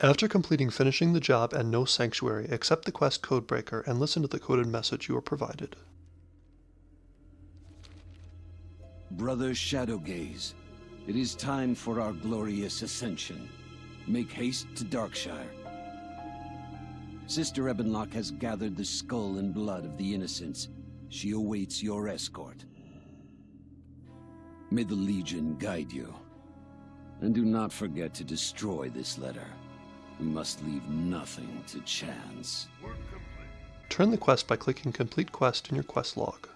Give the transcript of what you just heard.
After completing finishing the job and no sanctuary, accept the quest codebreaker and listen to the coded message you are provided. Brother Shadowgaze, it is time for our glorious ascension. Make haste to Darkshire. Sister Ebonlocke has gathered the skull and blood of the innocents. She awaits your escort. May the Legion guide you. And do not forget to destroy this letter. We must leave nothing to chance. Turn the quest by clicking Complete Quest in your quest log.